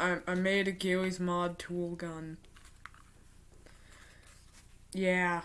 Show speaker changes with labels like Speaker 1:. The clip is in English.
Speaker 1: I, I made a Gilly's Mod tool gun. Yeah.